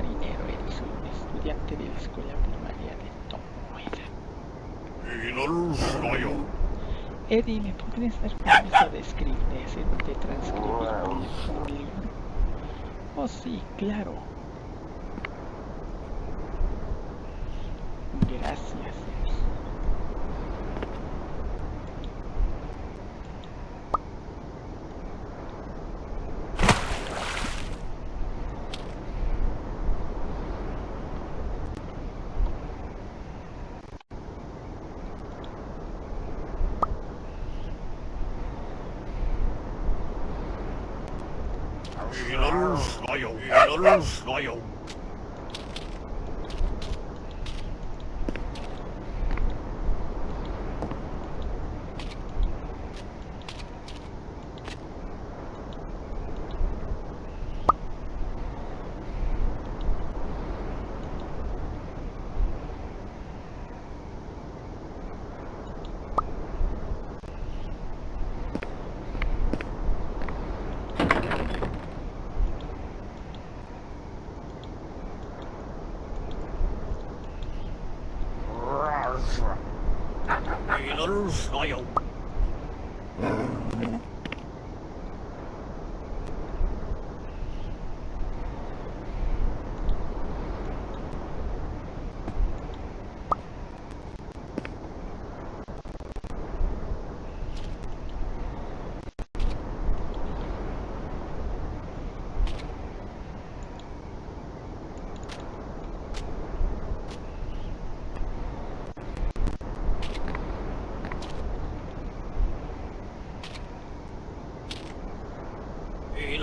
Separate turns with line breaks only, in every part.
marinero eres un estudiante de la escuela primaria de Tom Y no lo soy yo. Eddie, ¿me podrías dar permiso de escribir, de transcribir, por libro? Oh, sí, claro. Gracias. 一路路是老友一路路是老友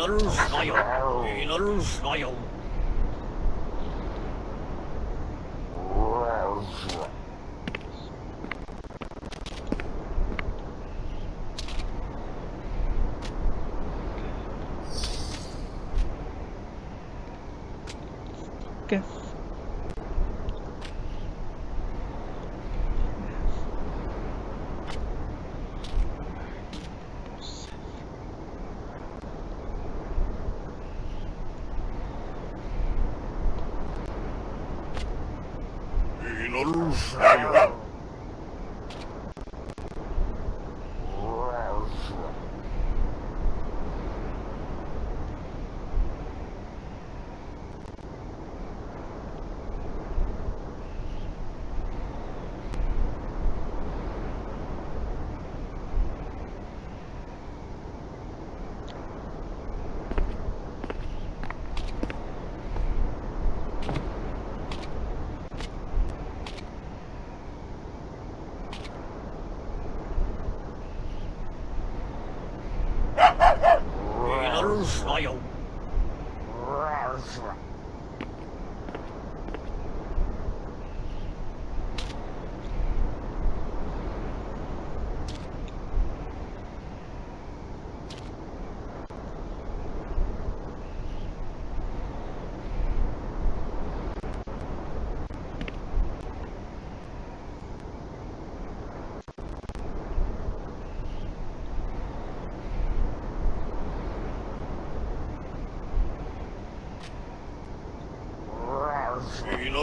İnanılmıyor. İnanılmıyor. Okay. Não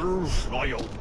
Warriors Royal.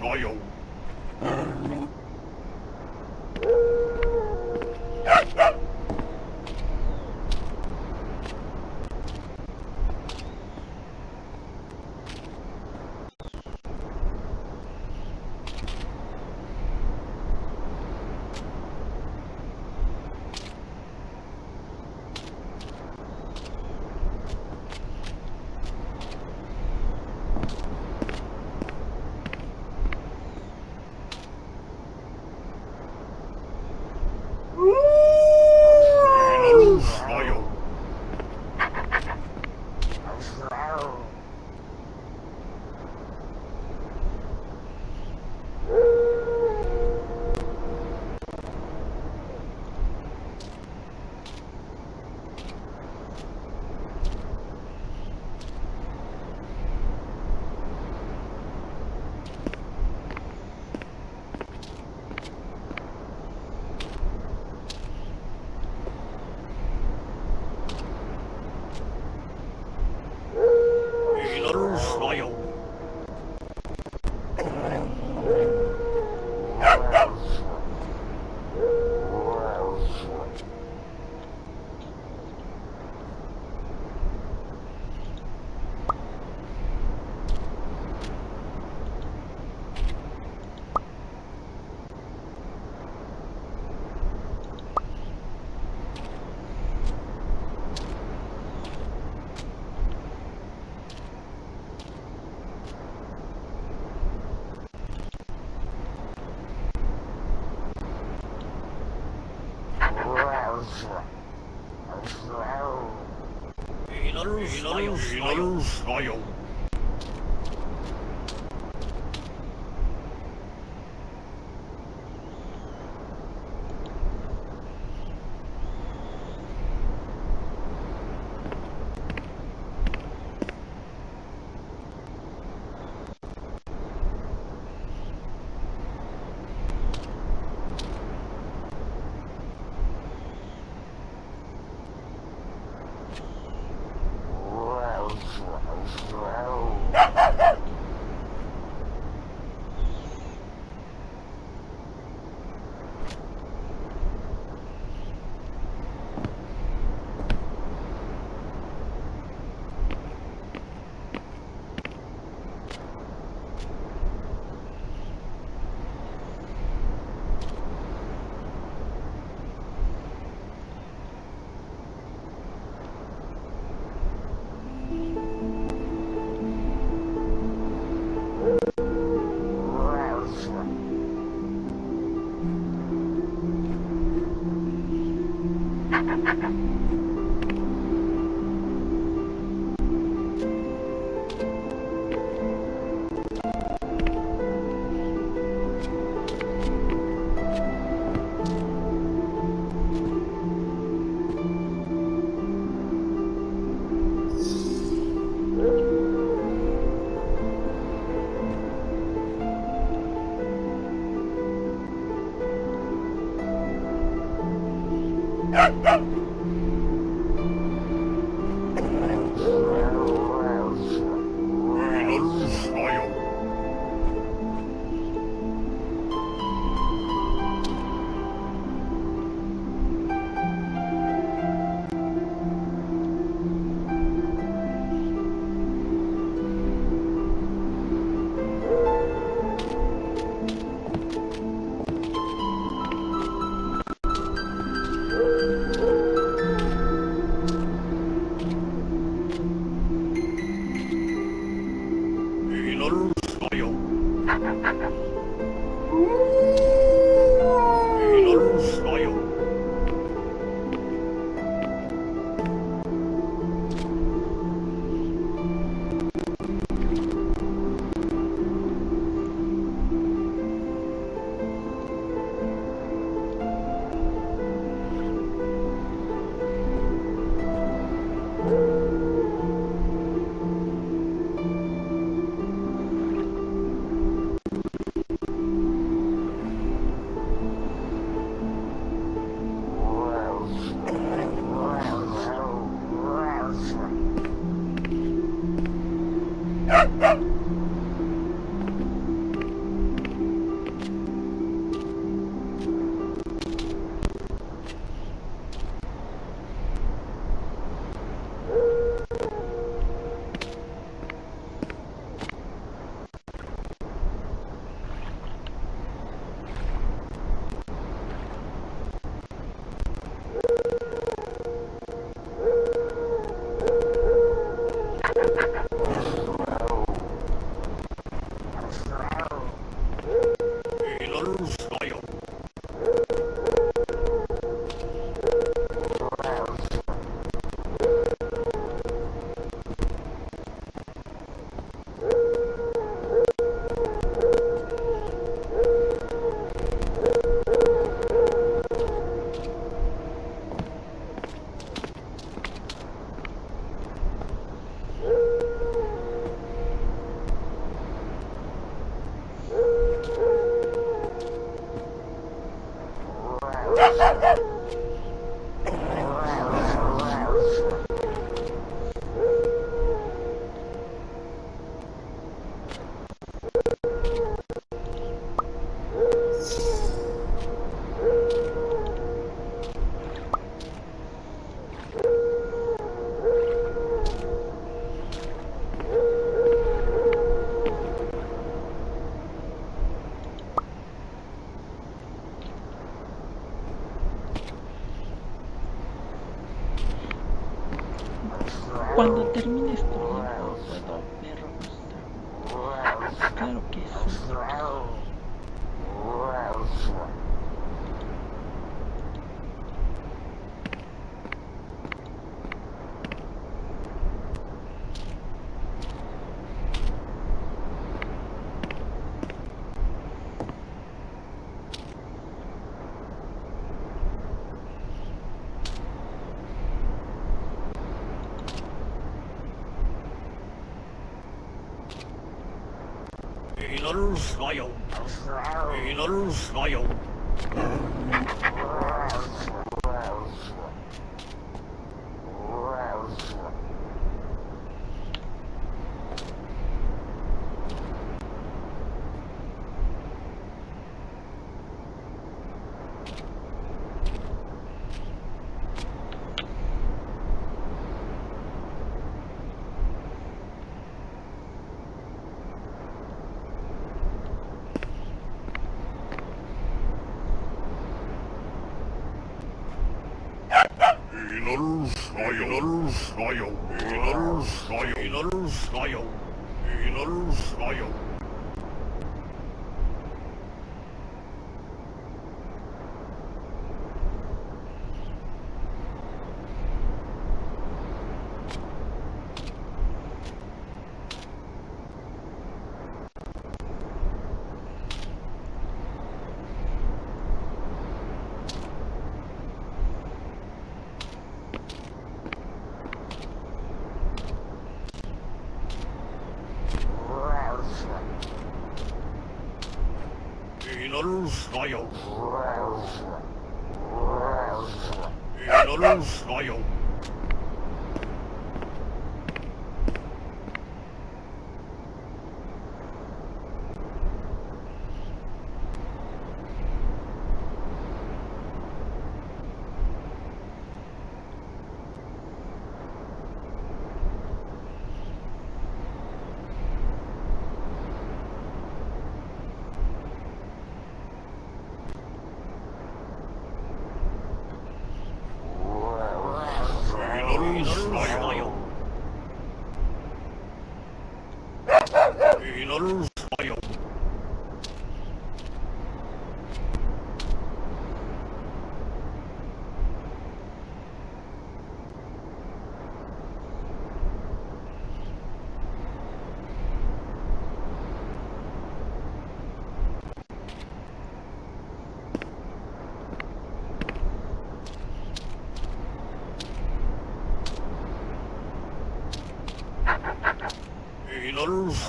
Royal Royal, royal.
Ha ha ha!
Healer, smile. Healer, smile. 쏴요. 이나를 쏴요. 이나를 쏴요. 이나를 쏴요.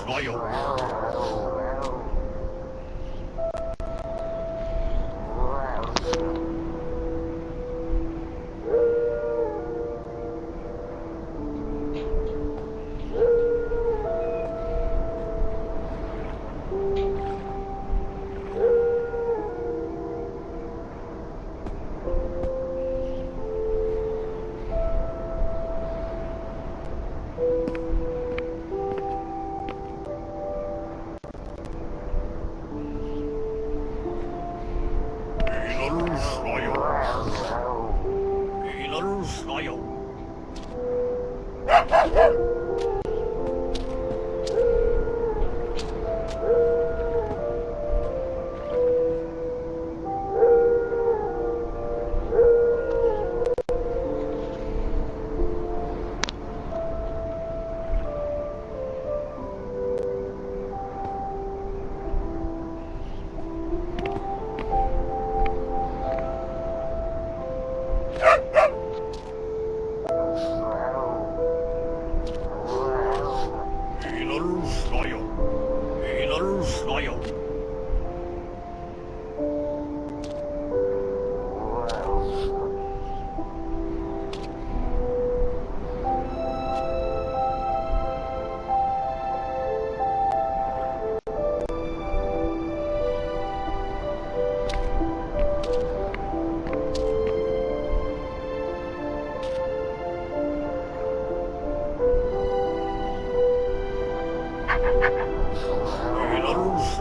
Royal.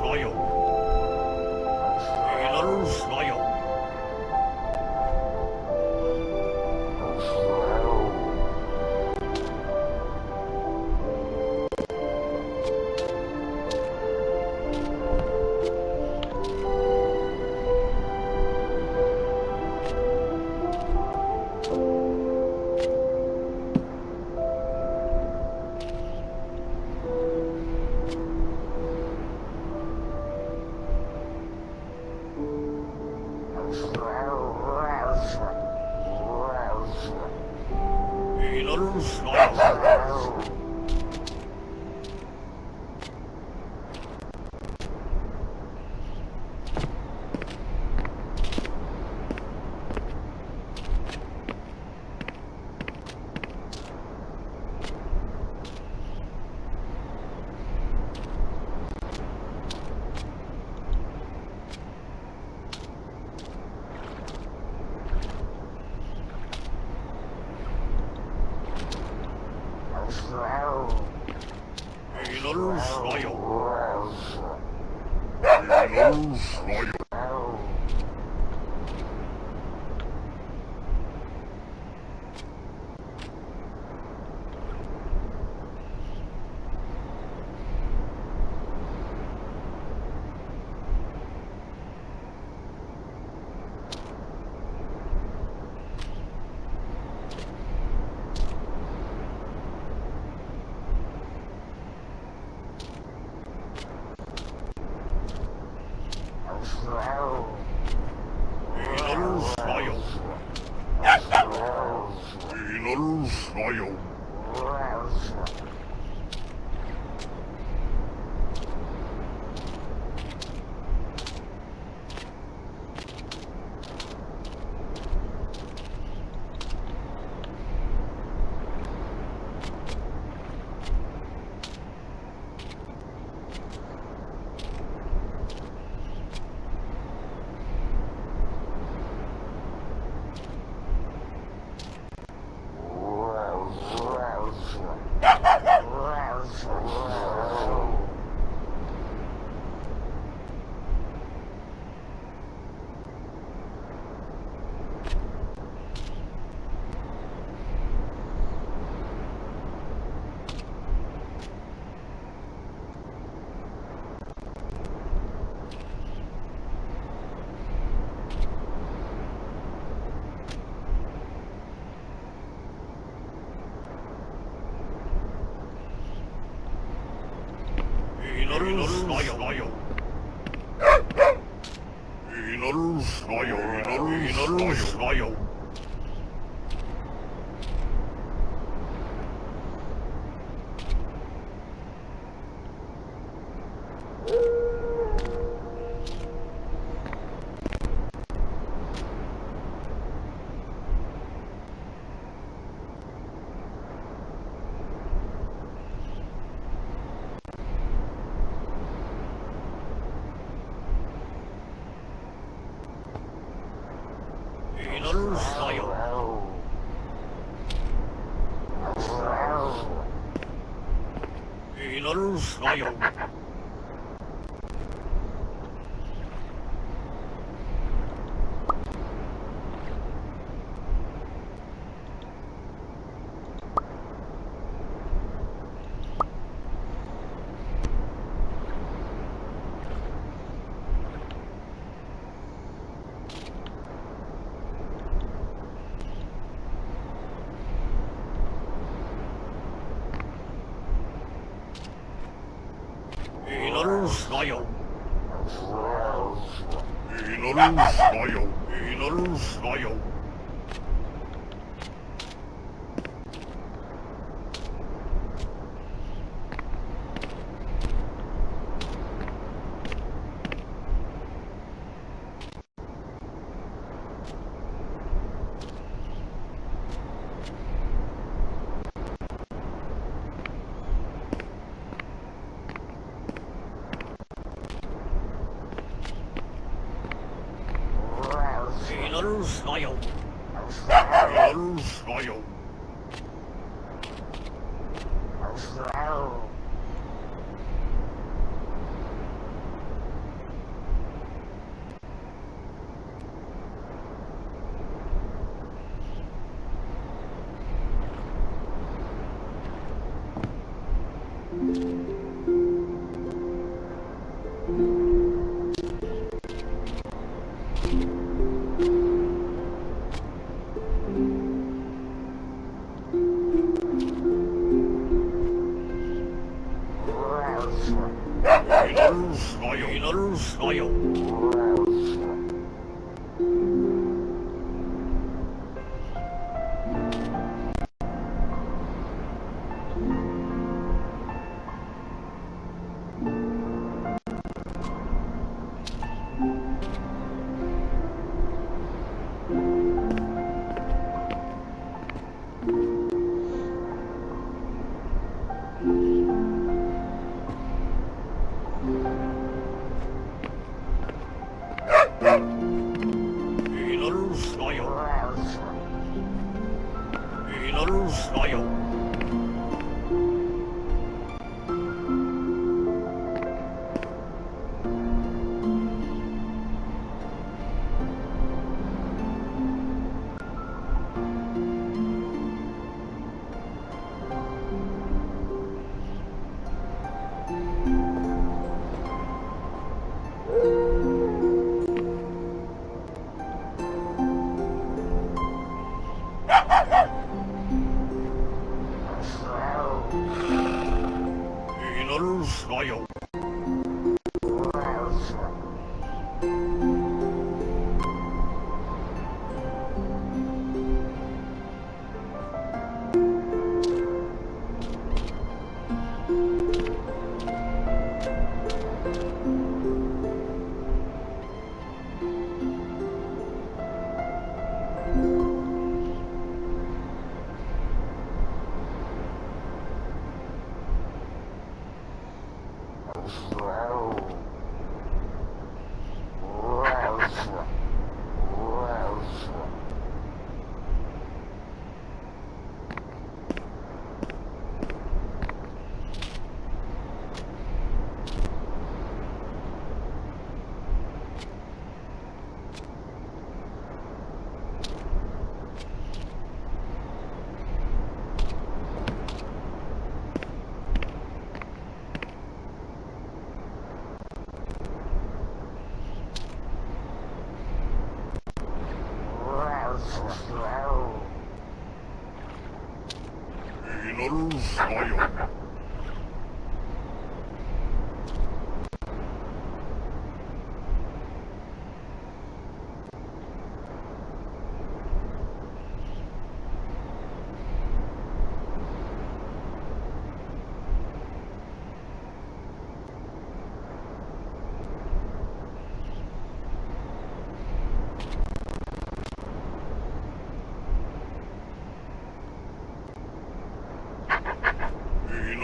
Royal. Inarus Rayo, Inarus Rayo, Inarus Rayo. Inarus Nayo. Inarus Nayo. Inarus Nayo. になるさよ。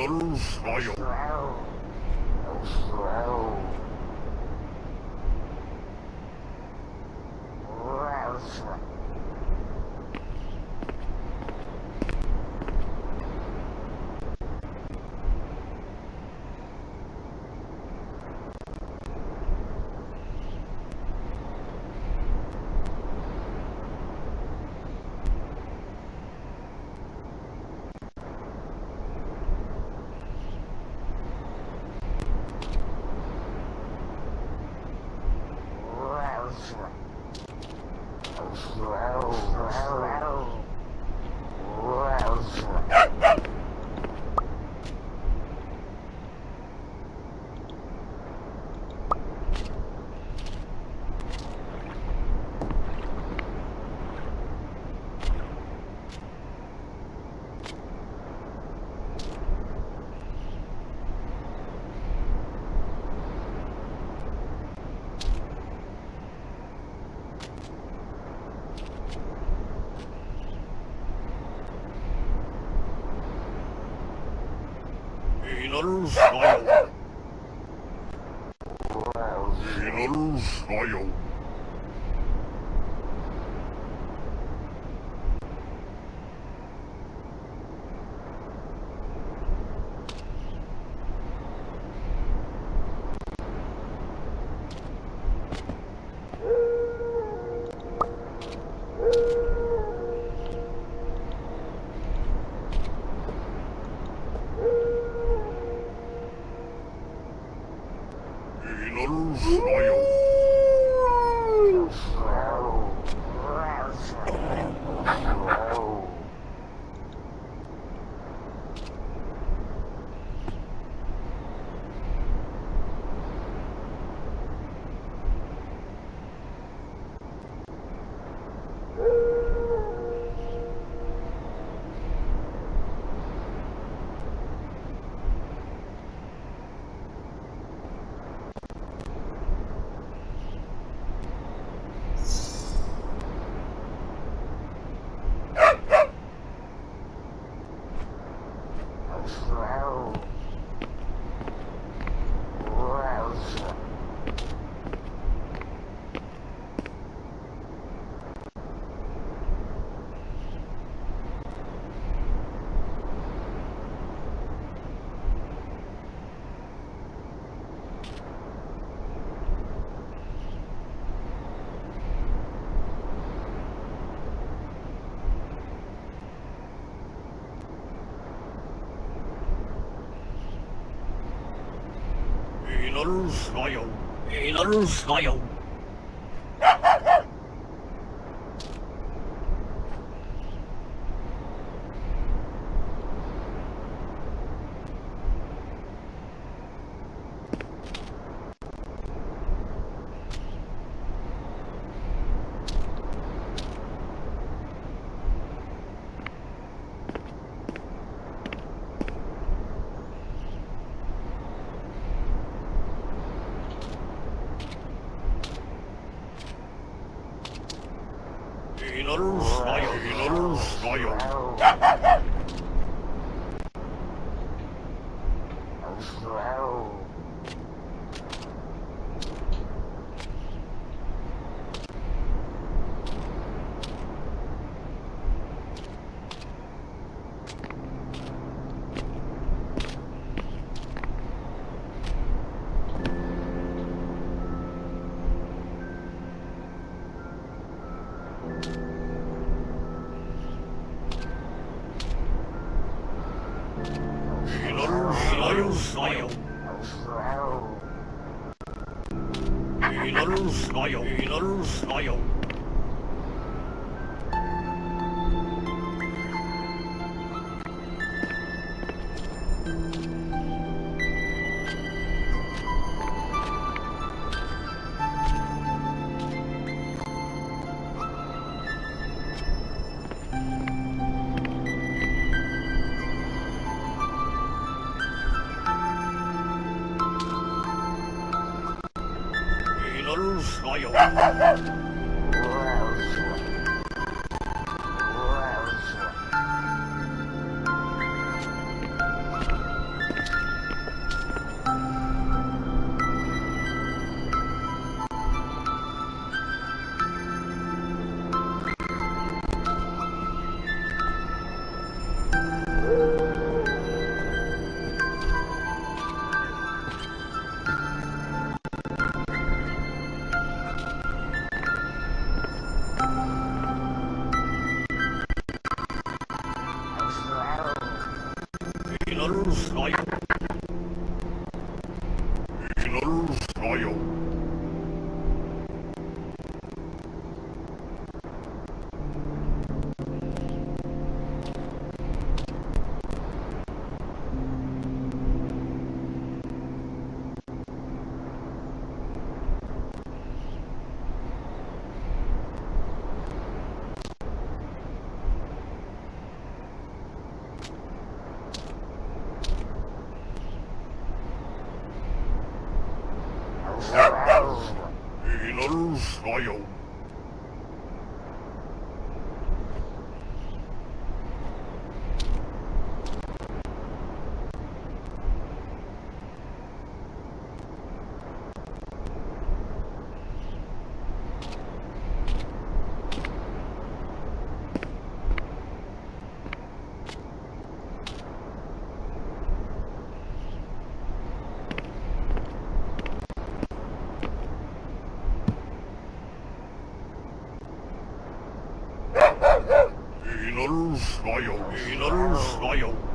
のるさよ。General Soil. General Soil. inner soil, inner soil. fire. 所有。Israel, in Israel.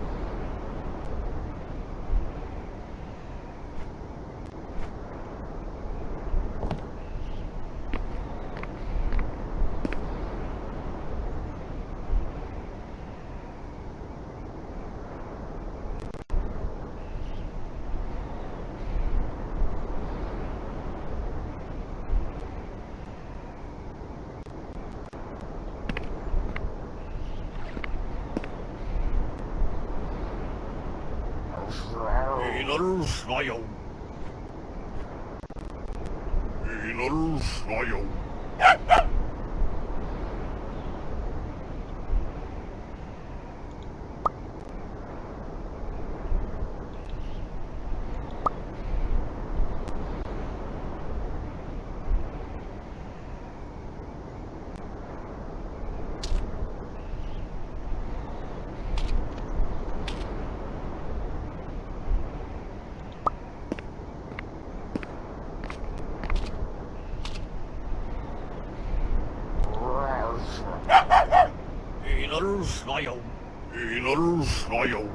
我有 I Royal.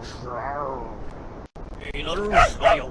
Hey, little snail.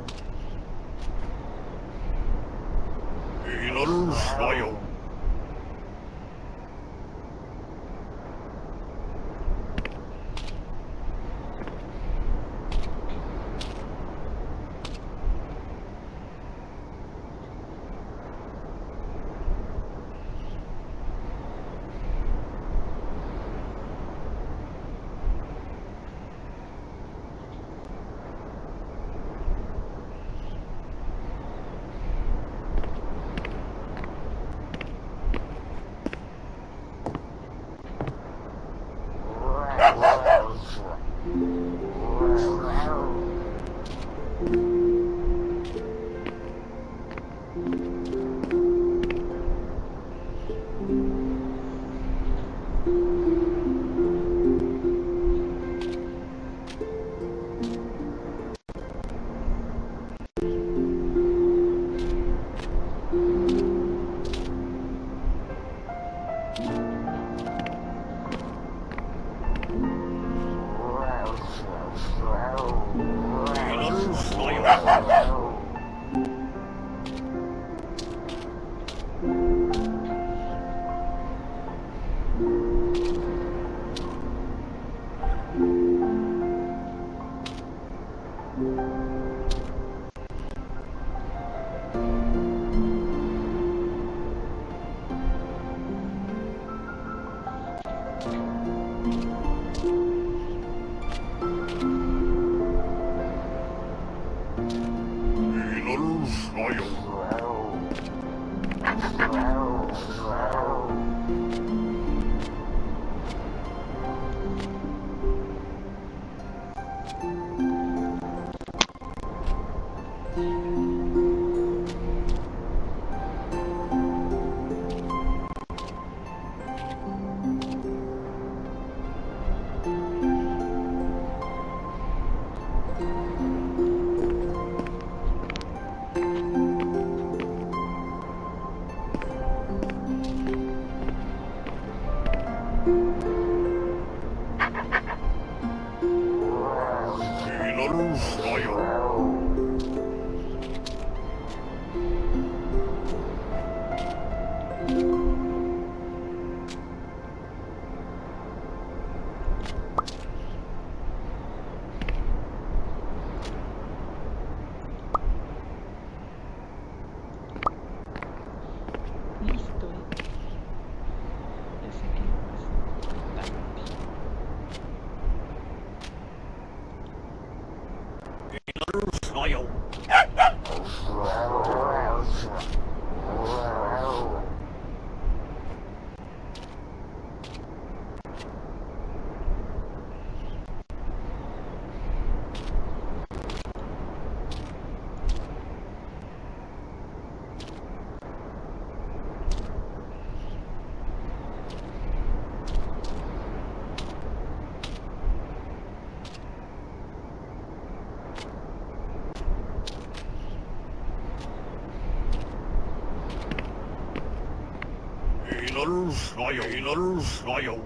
İnanırız, ayol. İnanırız, ayol.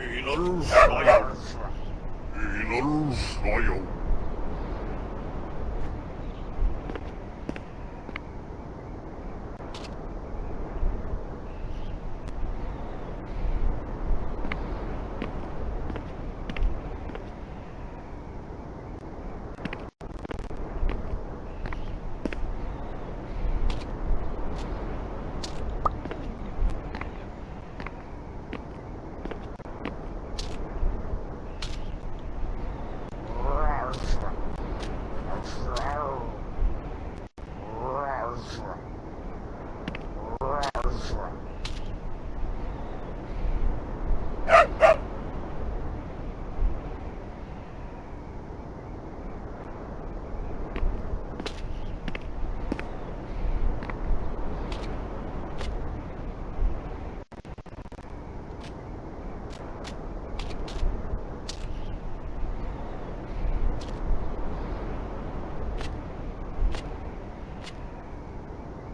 İnanırız, ayol.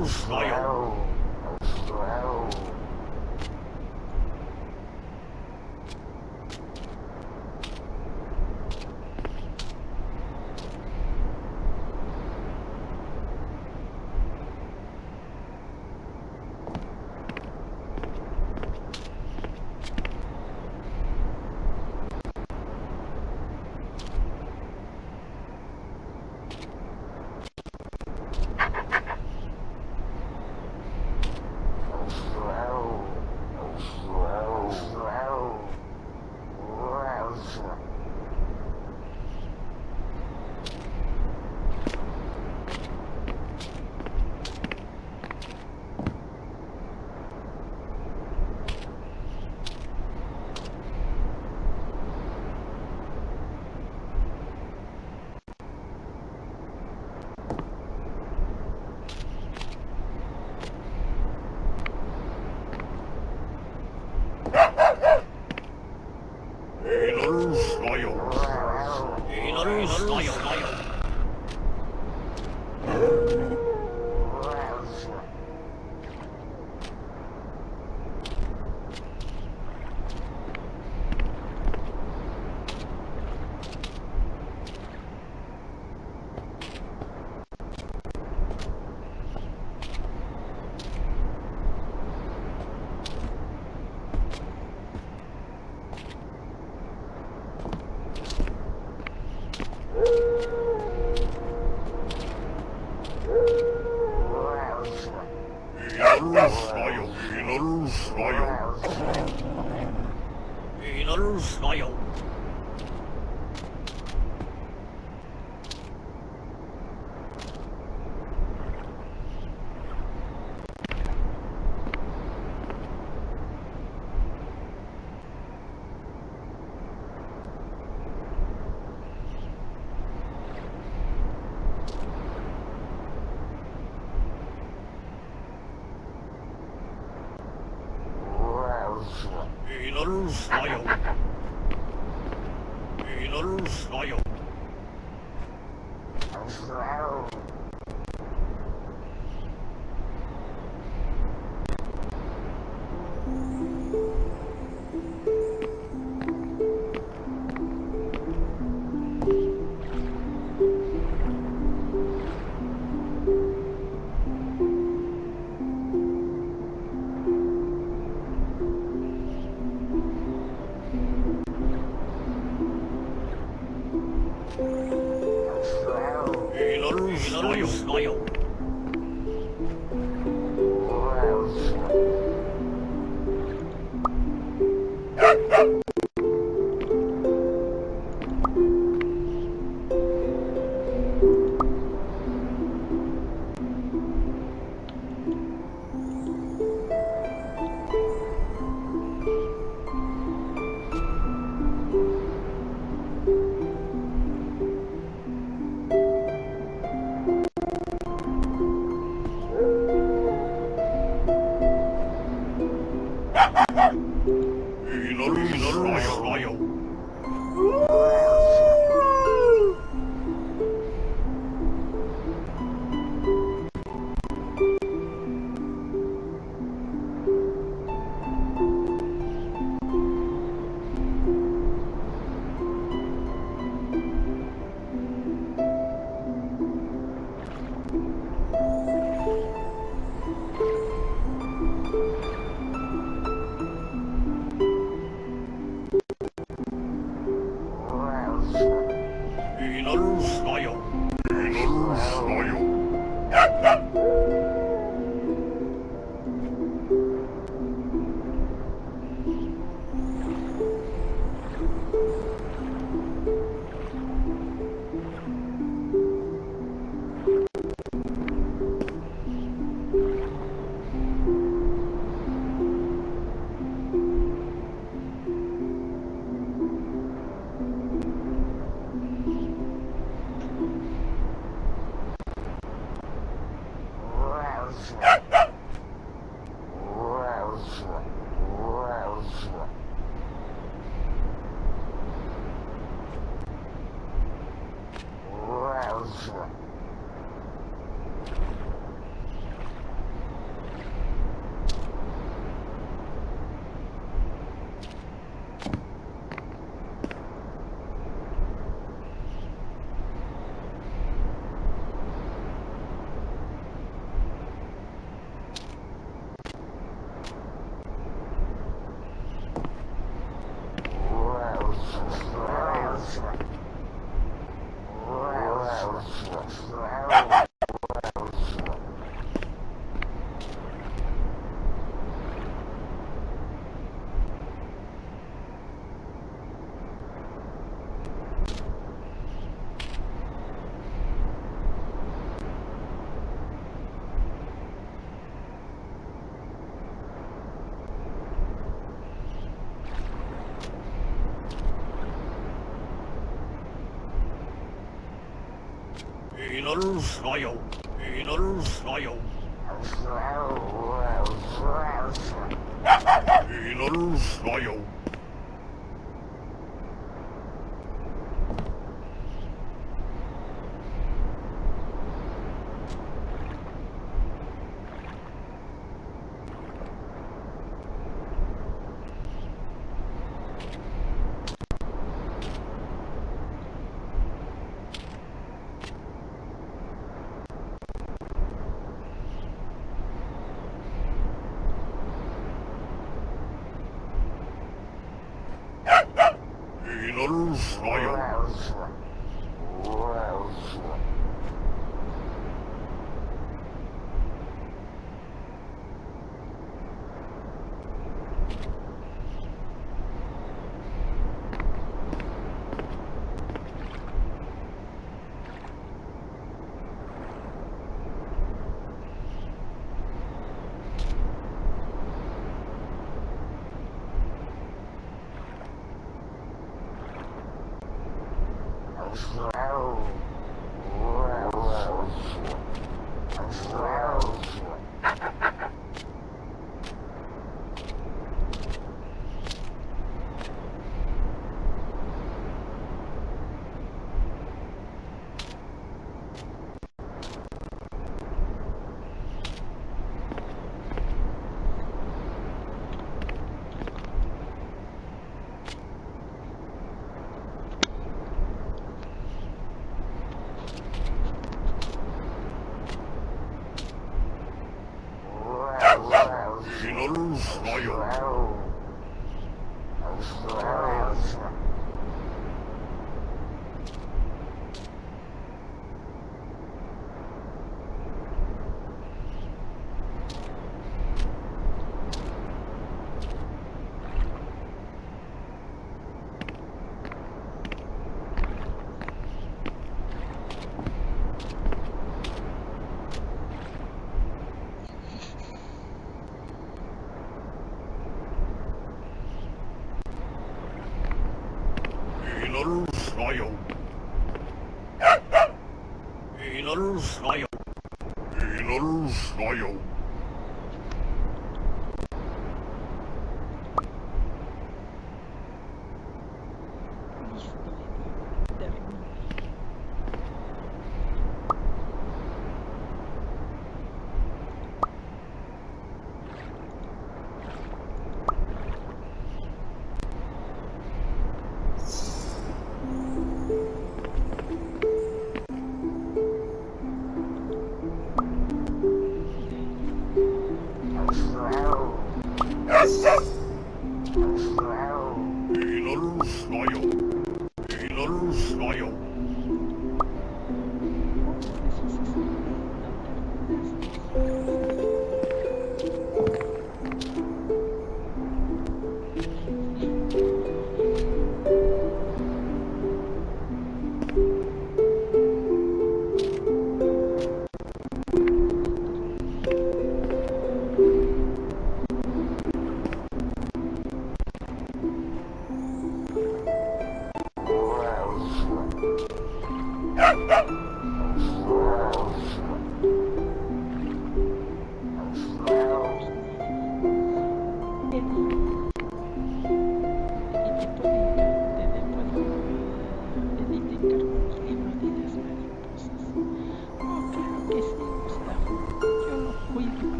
Oof, smile. Inarusnayo. smile. Oh. Oof.